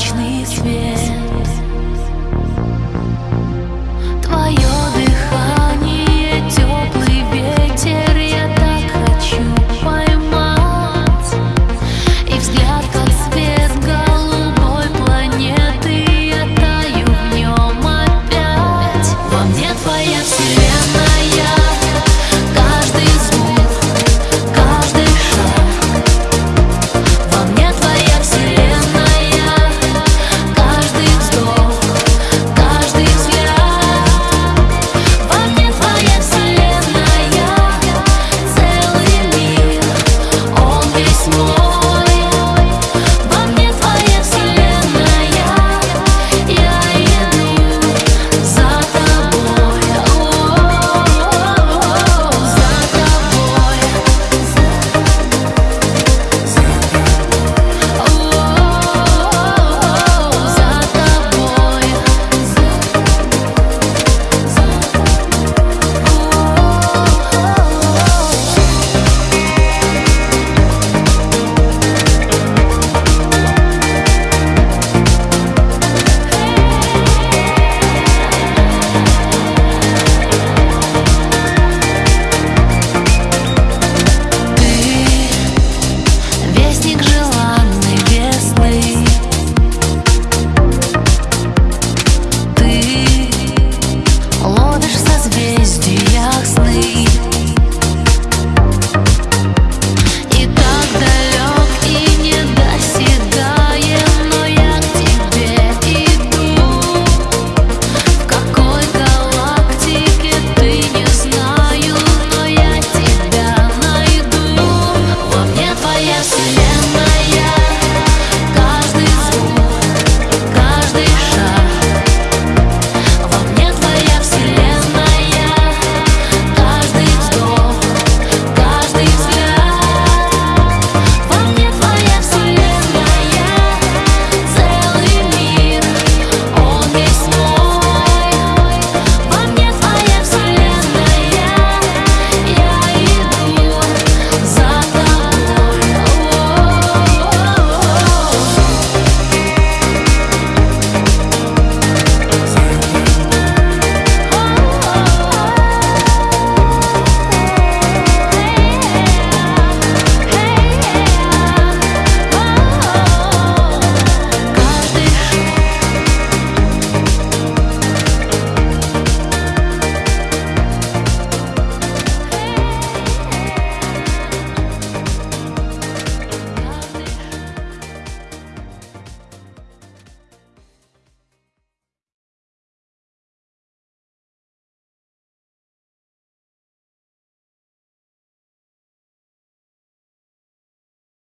вечный